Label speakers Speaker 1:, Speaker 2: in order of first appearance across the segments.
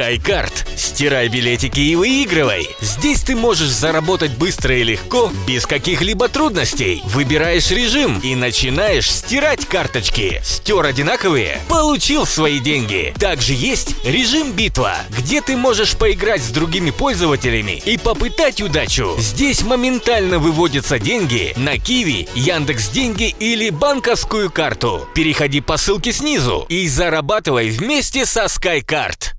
Speaker 1: SkyCard. Стирай билетики и выигрывай. Здесь ты можешь заработать быстро и легко, без каких-либо трудностей. Выбираешь режим и начинаешь стирать карточки. Стер одинаковые? Получил свои деньги. Также есть режим битва, где ты можешь поиграть с другими пользователями и попытать удачу. Здесь моментально выводятся деньги на Киви, Яндекс Деньги или банковскую карту. Переходи по ссылке снизу и зарабатывай вместе со SkyCard.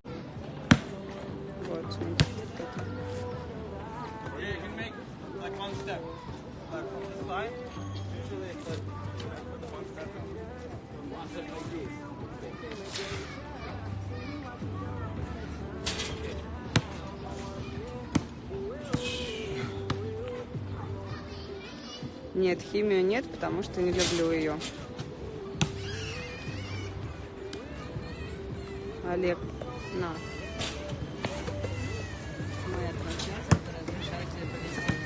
Speaker 2: Нет, химию нет, потому что не люблю ее. Олег, на. Моя трансляция, разрешаю тебе повести.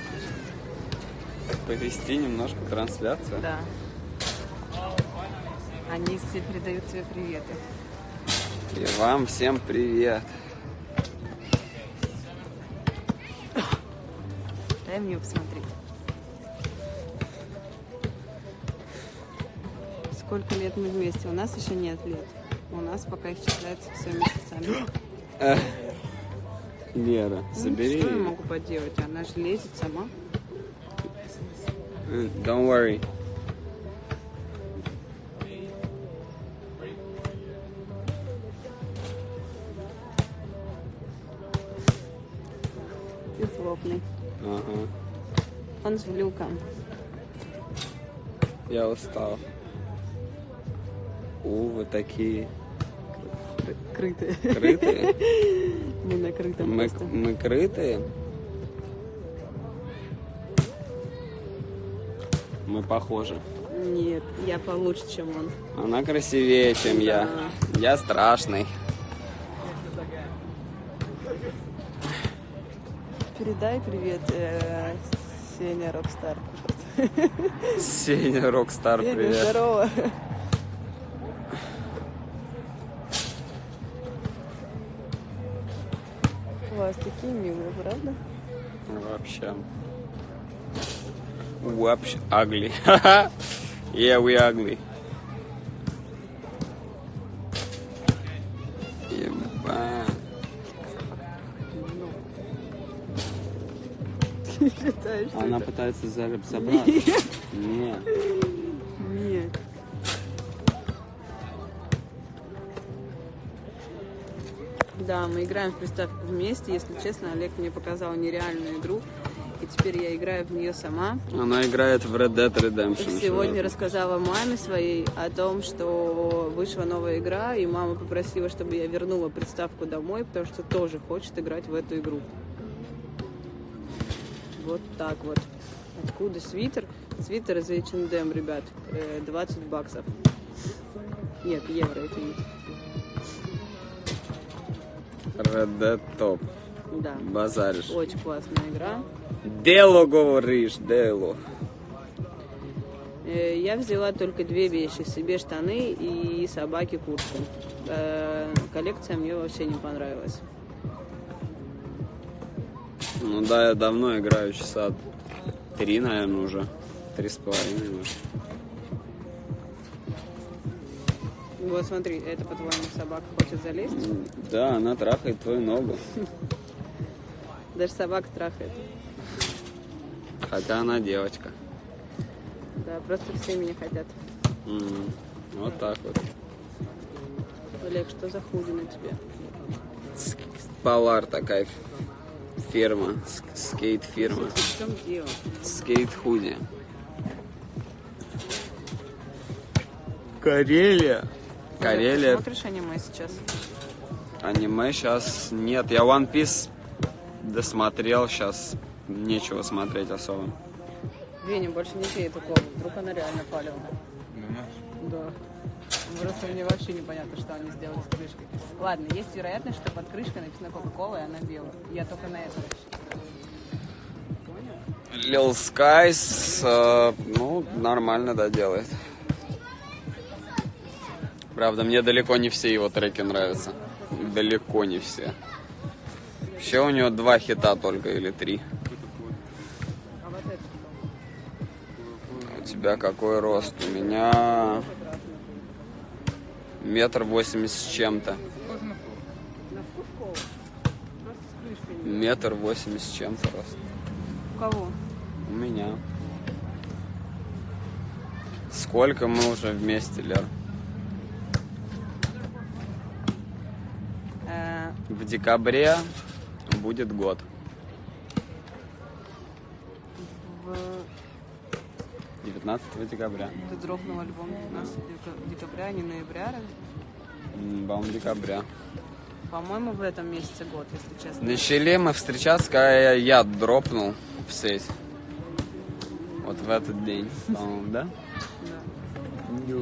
Speaker 3: Повести немножко трансляцию.
Speaker 2: Да. Они все передают тебе приветы.
Speaker 3: И вам всем привет.
Speaker 2: Дай мне посмотреть. Сколько лет мы вместе? У нас еще нет лет. У нас пока их считается все месяцами.
Speaker 3: Лера, забери.
Speaker 2: Ну, что я могу поделать? Она же лезет сама.
Speaker 3: Э, Don't worry.
Speaker 2: Ты злобный.
Speaker 3: Ага.
Speaker 2: Он с влюком.
Speaker 3: Я устал. Вы такие
Speaker 2: Крытые.
Speaker 3: крытые.
Speaker 2: Мы накрытым
Speaker 3: Мы,
Speaker 2: просто.
Speaker 3: мы крытые. Мы похожи.
Speaker 2: Нет, я получше, чем он.
Speaker 3: Она красивее, чем я. Я страшный.
Speaker 2: Передай привет э, Сеня Рокстар.
Speaker 3: Сеня Рокстар,
Speaker 2: Сеня,
Speaker 3: привет.
Speaker 2: здорово. Такие милые, правда?
Speaker 3: Вообще. Вообще ugly. yeah, we ugly.
Speaker 2: Что
Speaker 3: Она пытается за- забраться. Нет.
Speaker 2: Нет. Да, мы играем в приставку вместе. Если честно, Олег мне показал нереальную игру. И теперь я играю в нее сама.
Speaker 3: Она играет в Red Dead Redemption.
Speaker 2: Сегодня
Speaker 3: чувак.
Speaker 2: рассказала маме своей о том, что вышла новая игра, и мама попросила, чтобы я вернула приставку домой, потому что тоже хочет играть в эту игру. Вот так вот. Откуда свитер? Свитер из H&M, ребят. Э, 20 баксов. Нет, евро, извините.
Speaker 3: Red Dead.
Speaker 2: Да.
Speaker 3: Базаришь.
Speaker 2: Очень классная игра.
Speaker 3: Дело говоришь, дело.
Speaker 2: Э, Я взяла только две вещи. Себе штаны и собаке куртку. Э, Коллекция мне вообще не понравилась.
Speaker 3: Ну да, я давно играю, часа три, наверное, уже. Три с половиной, может.
Speaker 2: Вот смотри, это, по-твоему, собака хочет залезть?
Speaker 3: Да, она трахает твою ногу.
Speaker 2: Даже собака трахает.
Speaker 3: Хотя она девочка.
Speaker 2: Да, просто все меня хотят.
Speaker 3: М, Вот так вот.
Speaker 2: Олег, что за худи на тебе?
Speaker 3: Полар такая фирма, скейт-фирма.
Speaker 2: В чем дело?
Speaker 3: Скейт-худи. Карелия. Карелия.
Speaker 2: Ты смотришь аниме сейчас?
Speaker 3: Аниме сейчас нет. Я One Piece досмотрел, сейчас нечего смотреть особо.
Speaker 2: Веня, больше не пей эту колу. Вдруг она реально палевная. Да. Просто мне вообще непонятно, что они сделали с крышкой. Ладно, есть вероятность, что под крышкой написано Кока-Кола, и она белая. Я только на это рассчитываю. Понял?
Speaker 3: Lil Skies, э, ну, нормально, да, делает. Правда, мне далеко не все его треки нравятся. далеко не все. Вообще у него два хита только или три.
Speaker 2: А?
Speaker 3: У тебя какой рост? У меня метр восемьдесят с чем-то. Метр восемьдесят с чем-то рост.
Speaker 2: У кого?
Speaker 3: У меня. Сколько мы уже вместе, Лер?
Speaker 2: Э,
Speaker 3: В декабре будет год.
Speaker 2: в...
Speaker 3: 19 декабря.
Speaker 2: Ты дропнул альбом 19 дека- декабря, а не ноября, разве?
Speaker 3: По-моему, декабря.
Speaker 2: По-моему, в этом месяце год, если честно.
Speaker 3: Начали мы встречаться, когда я дропнул в сеть. Вот в этот день, по-моему, да?
Speaker 2: Да.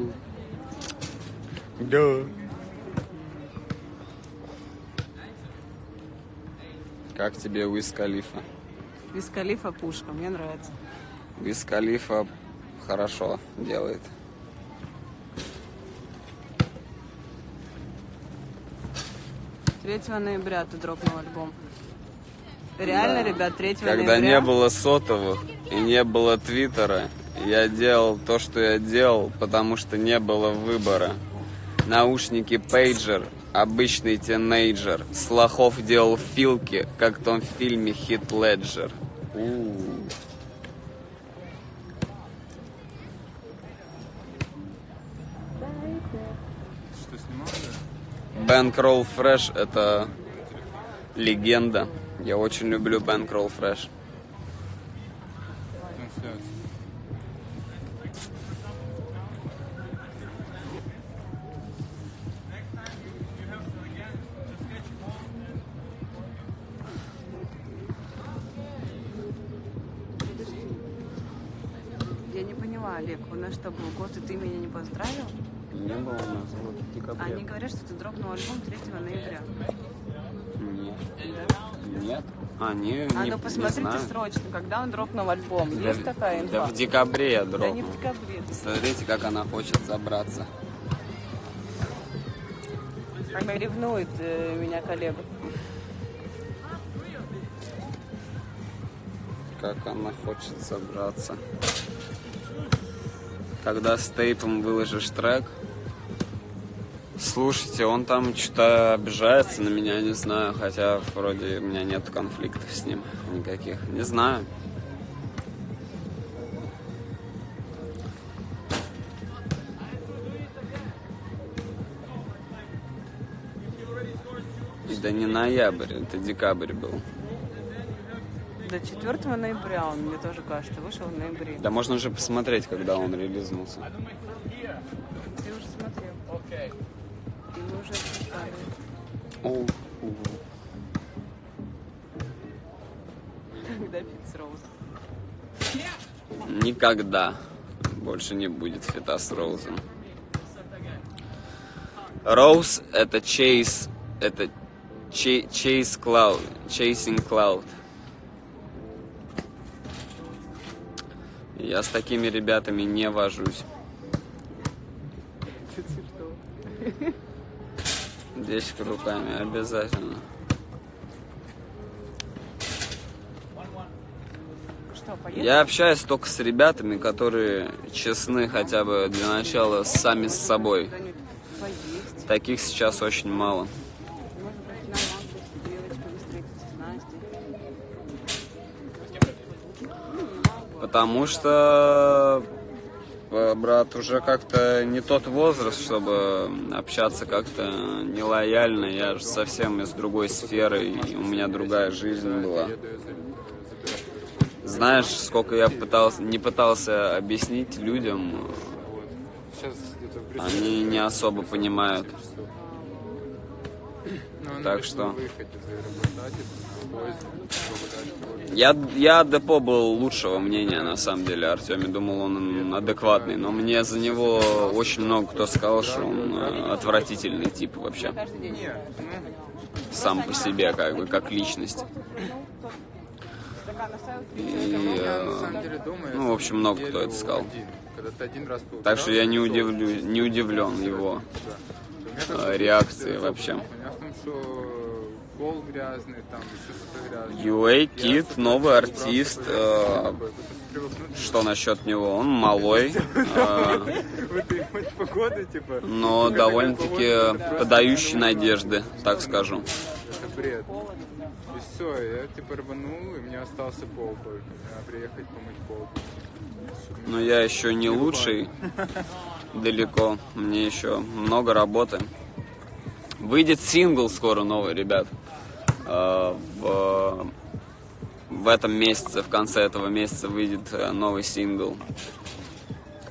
Speaker 3: Да. Как тебе Уиз Калифа?
Speaker 2: Из Калифа пушка, мне нравится.
Speaker 3: Уиз Калифа хорошо делает.
Speaker 2: Третьего ноября ты дропнул альбом. Реально,
Speaker 3: Да.
Speaker 2: ребят, 3
Speaker 3: Когда
Speaker 2: ноября.
Speaker 3: не было сотовых и не было твиттера, я делал то, что я делал, потому что не было выбора. Наушники пейджер, обычный тинейджер. С лохов делал филки, как в том фильме Хит Леджер. У.
Speaker 4: Что снимал?
Speaker 3: Bankroll Fresh это легенда. Я очень люблю
Speaker 4: Bankroll
Speaker 2: Fresh. Не поняла, Олег, у нас что, был год, и ты меня не поздравил?
Speaker 3: Не было у нас вот в декабре.
Speaker 2: Они говорят, что ты дропнул альбом 3 ноября.
Speaker 3: Нет.
Speaker 2: Да?
Speaker 3: Нет. А, не,
Speaker 2: А
Speaker 3: не,
Speaker 2: ну
Speaker 3: не
Speaker 2: посмотрите
Speaker 3: знаю.
Speaker 2: срочно, когда он дропнул альбом.
Speaker 3: Да
Speaker 2: Есть такая инфа?
Speaker 3: Да в декабре я
Speaker 2: Да не
Speaker 3: дропнул.
Speaker 2: в декабре.
Speaker 3: Смотрите, как она хочет забраться.
Speaker 2: Она ревнует э, меня коллега.
Speaker 3: Как она хочет забраться. Когда с тейпом выложишь трек, слушайте, он там что-то обижается на меня, не знаю, хотя вроде у меня нет конфликтов с ним никаких. Не знаю. Да не ноябрь, это декабрь был.
Speaker 2: До 4 ноября он, мне тоже кажется, вышел в ноябре.
Speaker 3: Да можно же посмотреть, когда он релизнулся.
Speaker 2: Ты уже смотрел. И мы уже обсуждали. Когда Фикс Роуз.
Speaker 3: Никогда больше не будет фита с Роузом. Роуз это Chase, это Chase Cloud, Chasing Cloud. Я с такими ребятами не вожусь. Десять руками обязательно.
Speaker 2: Что?
Speaker 3: Я общаюсь только с ребятами, которые честны хотя бы для начала сами с собой. Таких сейчас очень мало.
Speaker 2: Может быть, на Максе с девочками встретиться с Настей.
Speaker 3: Потому что, э, брат, уже как-то не тот возраст, чтобы общаться как-то нелояльно. Я же совсем из другой сферы, и у меня другая жизнь была. Знаешь, сколько я пытался, не пытался объяснить людям, они не особо понимают.
Speaker 4: Ну,
Speaker 3: так что- Я, я Депо был лучшего мнения, на самом деле, Артеме. Думал, он адекватный. Но мне за него очень много кто сказал, что он э, отвратительный тип вообще. Сам по себе, как бы, как личность. И, э, ну, в общем, много кто это сказал. Так что я не, удивлю, не удивлен его э, реакции вообще.
Speaker 5: Пол грязный, там еще что-то грязное.
Speaker 3: UA Kid, новый артист. э. Что насчет него? Он малой, э,
Speaker 5: типа.
Speaker 3: но довольно-таки подающий надежды, так скажу.
Speaker 5: Это бред. И все, я типа рванул, и мне остался пол только. Надо приехать помыть пол.
Speaker 3: Но я еще не лучший далеко. Мне еще много работы. Выйдет сингл скоро новый, ребят. Э, В, в этом месяце, в конце этого месяца выйдет э, новый сингл.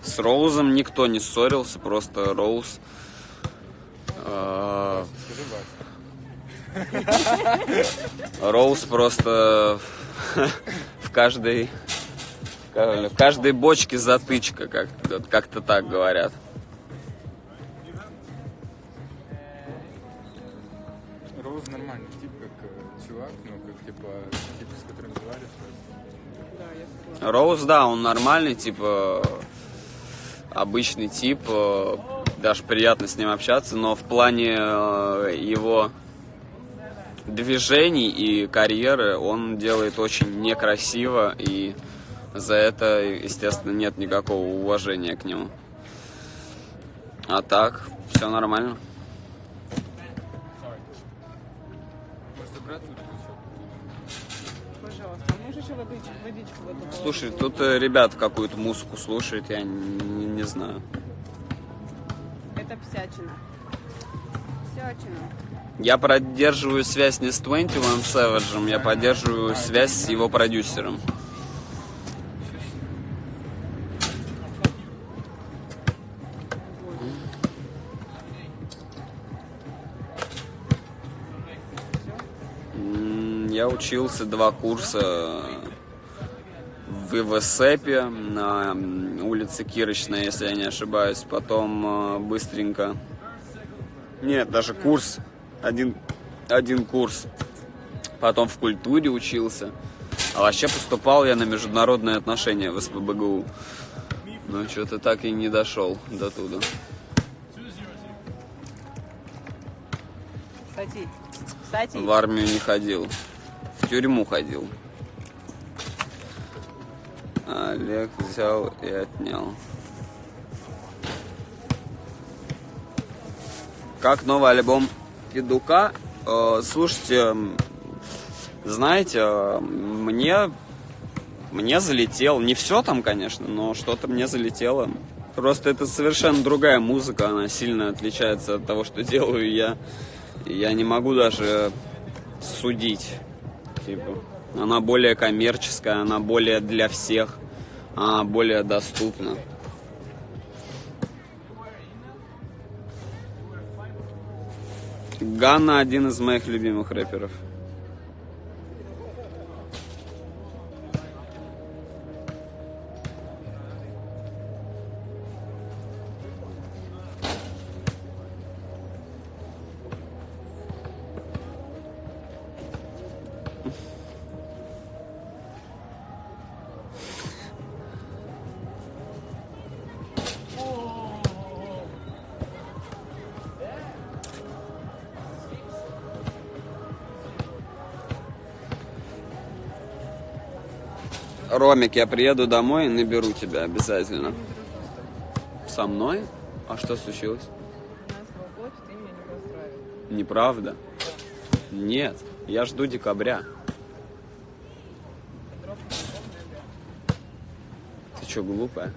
Speaker 3: С Роузом никто не ссорился, просто Роуз. э. Роуз просто в каждой в каждой бочке затычка, как как-то так говорят.
Speaker 5: Роуз,
Speaker 2: да,
Speaker 3: он нормальный, типа обычный тип, э, даже приятно с ним общаться, но в плане э, его движений и карьеры он делает очень некрасиво, и за это, естественно, нет никакого уважения к нему. А так, все нормально.
Speaker 5: Еще?
Speaker 2: Еще водичку, водичку в эту?
Speaker 3: Слушай, тут э, ребята какую-то музыку слушают, я не, не знаю.
Speaker 2: Это псячина. Псячина.
Speaker 3: Я поддерживаю связь не с 21 Savage, я поддерживаю связь с его продюсером. Я учился два курса в ИВСЭПе на улице Кирочной, если я не ошибаюсь. Потом э, быстренько... Нет, даже курс. Один, один курс. Потом в культуре учился. А вообще поступал я на международные отношения в СПБГУ. Но что-то так и не дошел до туда.
Speaker 2: Кстати, кстати,
Speaker 3: В армию не ходил. В тюрьму ходил. Олег взял и отнял. Как новый альбом Федука? Э, слушайте, знаете, э, мне, мне залетел. Не все там, конечно, но что-то мне залетело. Просто это совершенно другая музыка, она сильно отличается от того, что делаю я. Я не могу даже судить. Типа, она более коммерческая, она более для всех, она более доступна. Ганна один из моих любимых рэперов. Ромик, я приеду домой и наберу тебя обязательно. Со мной? А что случилось? Неправда. Нет, я жду декабря. Ты что, глупая?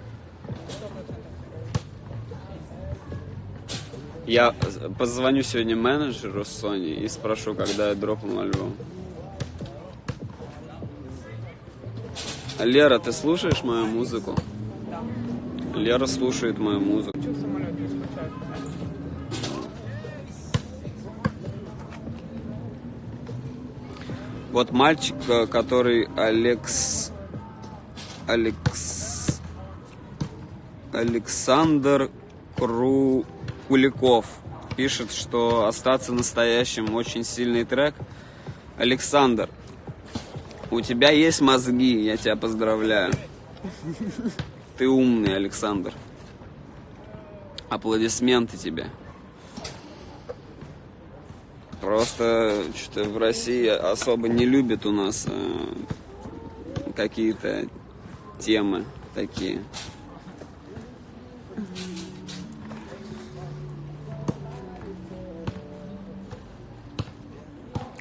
Speaker 3: Я позвоню сегодня менеджеру Sony и спрошу, когда я дропну альбом. Лера, ты слушаешь мою музыку?
Speaker 2: Да.
Speaker 3: Лера слушает мою музыку. Вот мальчик, э, который Алекс... Алекс... Александр Кру... Куликов пишет, что «Остаться настоящим» очень сильный трек. Александр, у тебя есть мозги, я тебя поздравляю. Ты умный, Александр. Аплодисменты тебе. Просто что-то в России особо не любят у нас э, какие-то темы такие.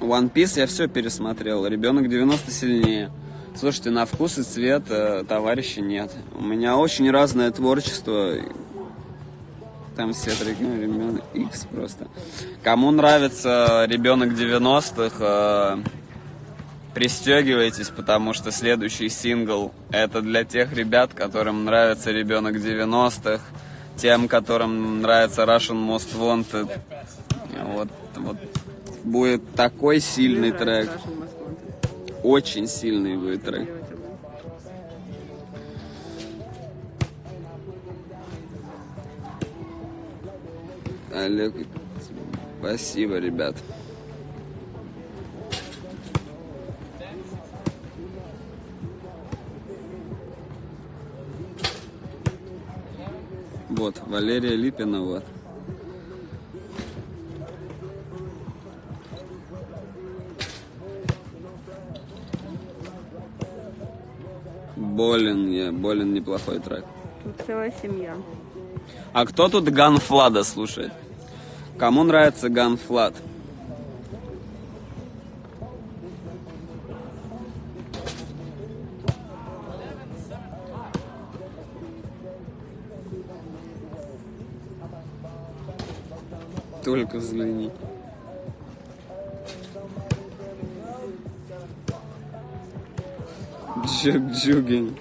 Speaker 3: One Piece я все пересмотрел. Ребенок 90 сильнее. Слушайте, на вкус и цвет э, товарища нет. У меня очень разное творчество. Там все треки, ну, ребенок X просто. Кому нравится ребенок 90-х, э, пристегивайтесь, потому что следующий сингл это для тех ребят, которым нравится ребенок 90-х, тем, которым нравится Russian Most Wanted. Вот, вот будет такой сильный трек. Очень сильный будет трек. Олег, спасибо, ребят. Вот, Валерия Липина, вот. Болен, я, болен неплохой трек.
Speaker 2: Тут целая семья.
Speaker 3: А кто тут Ганфлада слушает? Кому нравится Ганфлад? Только взгляни. Джуг джугин.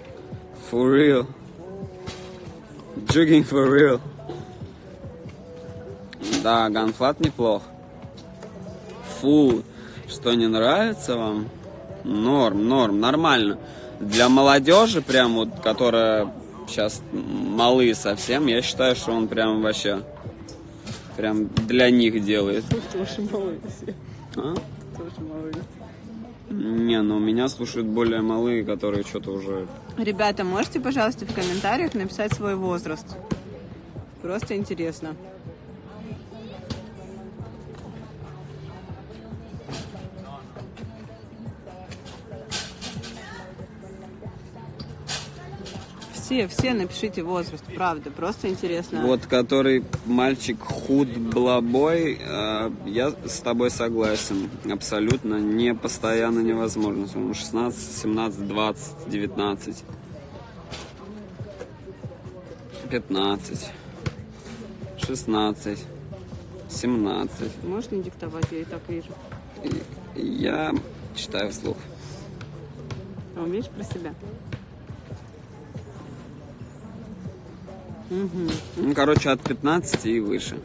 Speaker 3: For real. Джугин for real. Да, ганфлат неплох. Фу, что не нравится вам? Норм, норм, нормально. Для молодежи, прям вот, которая сейчас малые совсем, я считаю, что он прям вообще прям для них делает.
Speaker 2: Тоже малые все.
Speaker 3: А?
Speaker 2: Тоже малые.
Speaker 3: Не, ну меня слушают более малые, которые что-то уже...
Speaker 2: Ребята, можете, пожалуйста, в комментариях написать свой возраст? Просто интересно. Все, все напишите возраст, правда, просто интересно.
Speaker 3: Вот который мальчик худ блабой, э, я с тобой согласен. Абсолютно не постоянно невозможно. Ему 16, 17, 20, 19, 15, 16, 17.
Speaker 2: Можешь не диктовать, я и так вижу.
Speaker 3: Я читаю вслух.
Speaker 2: А умеешь про себя? Угу.
Speaker 3: Ну, короче, от 15 и выше.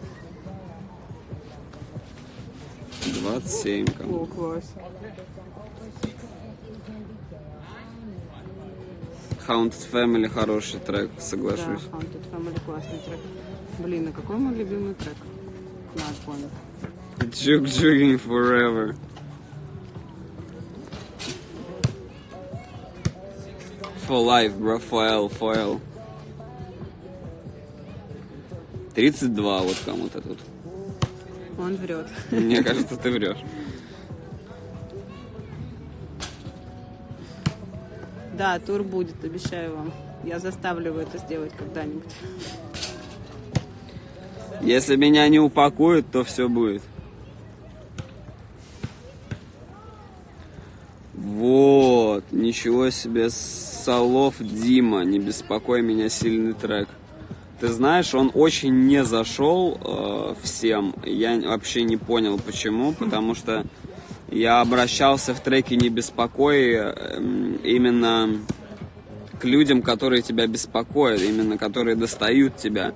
Speaker 3: 27 кому.
Speaker 2: О, класс.
Speaker 3: Haunted Family хороший трек, соглашусь.
Speaker 2: Да, Haunted Family классный трек. Блин, а какой мой любимый трек? Надо помнить.
Speaker 3: Juke Jugging Forever. For life, bro, foil, foil. 32 вот кому-то тут.
Speaker 2: Он врет.
Speaker 3: Мне кажется, ты врешь.
Speaker 2: Да, тур будет, обещаю вам. Я заставлю его это сделать когда-нибудь.
Speaker 3: Если меня не упакуют, то все будет. Вот, ничего себе, Солов Дима, не беспокой меня, сильный трек. Ты знаешь, он очень не зашел э, всем. Я вообще не понял, почему. Потому что я обращался в треке «Не беспокой» э, именно к людям, которые тебя беспокоят, именно которые достают тебя,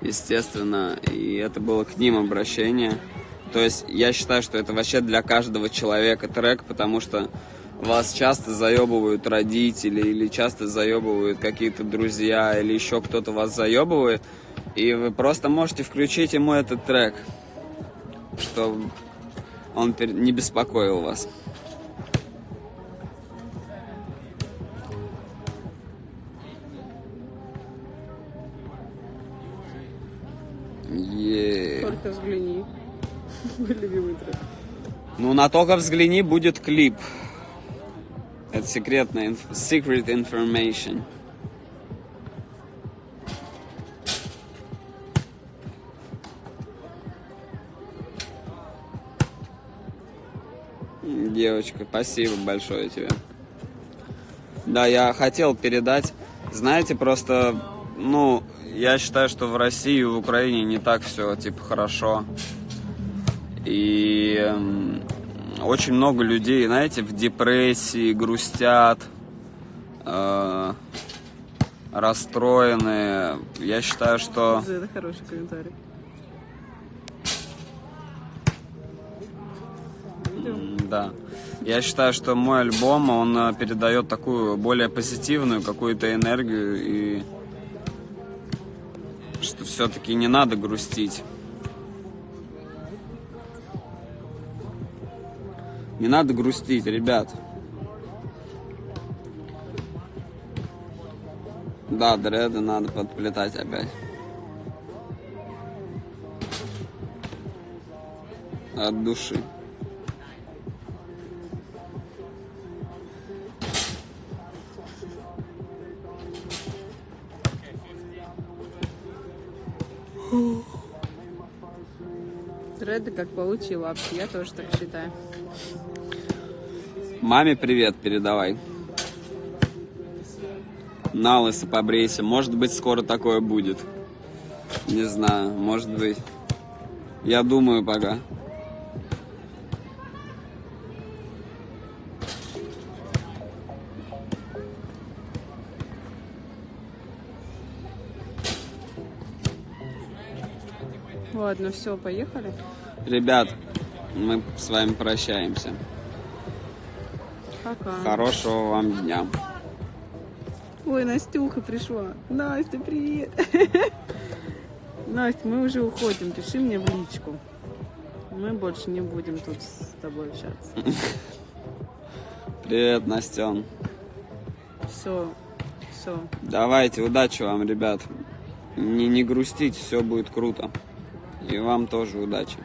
Speaker 3: естественно. И это было к ним обращение. То есть я считаю, что это вообще для каждого человека трек, потому что вас часто заебывают родители или часто заебывают какие-то друзья или еще кто-то вас заебывает, и вы просто можете включить ему этот трек, чтобы он не беспокоил вас. Е.
Speaker 2: Только взгляни. Мой любимый трек.
Speaker 3: Ну, на только взгляни, будет клип. Это секретная, secret information. Девочка, спасибо большое тебе. Да, я хотел передать. Знаете, просто, ну, я считаю, что в России и в Украине не так все, типа, хорошо. И м, очень много людей, знаете, в депрессии, грустят, э, расстроены. Я считаю, что...
Speaker 2: Это хороший комментарий.
Speaker 3: Да. Я считаю, что мой альбом, он э, передает такую более позитивную какую-то энергию и что все-таки не надо грустить. Не надо грустить, ребят. Да, дреды надо подплетать опять. От души.
Speaker 2: Дреды как паучьи лапки, я тоже так считаю.
Speaker 3: Маме привет передавай. На лысо побрейся. Может быть, скоро такое будет. Не знаю, может быть. Я думаю пока.
Speaker 2: Ладно, все, поехали.
Speaker 3: Ребят, мы с вами прощаемся.
Speaker 2: Пока.
Speaker 3: Хорошего вам дня.
Speaker 2: Ой, Настюха пришла. Настя, привет. Настя, мы уже уходим. Пиши мне в личку. Мы больше не будем тут с тобой общаться.
Speaker 3: Привет, Настен.
Speaker 2: Все, все.
Speaker 3: Давайте, удачи вам, ребят. Не, не грустите, все будет круто. И вам тоже удачи.